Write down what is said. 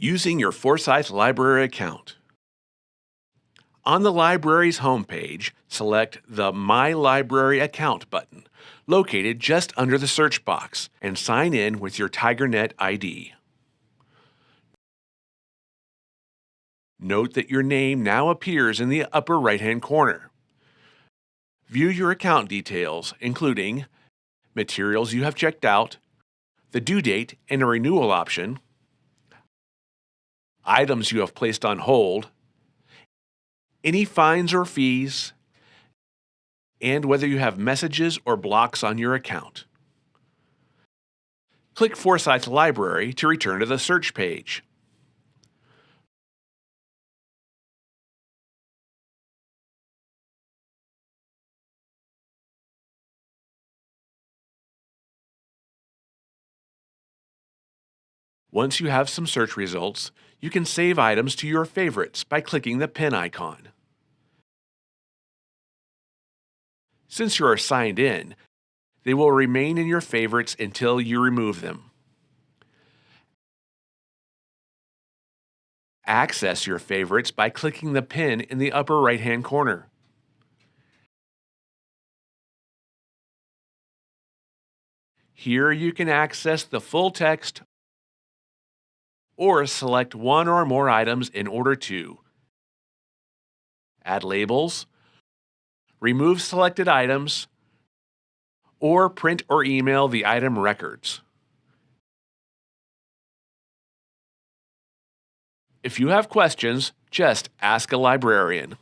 Using your Forsyth Library account. On the library's homepage, select the My Library Account button, located just under the search box, and sign in with your TigerNet ID. Note that your name now appears in the upper right-hand corner. View your account details, including materials you have checked out, the due date and a renewal option, items you have placed on hold, any fines or fees, and whether you have messages or blocks on your account. Click Forsyth Library to return to the search page. Once you have some search results, you can save items to your favorites by clicking the pin icon. Since you are signed in, they will remain in your favorites until you remove them. Access your favorites by clicking the pin in the upper right-hand corner. Here you can access the full text or select one or more items in order to add labels, remove selected items, or print or email the item records. If you have questions, just ask a librarian.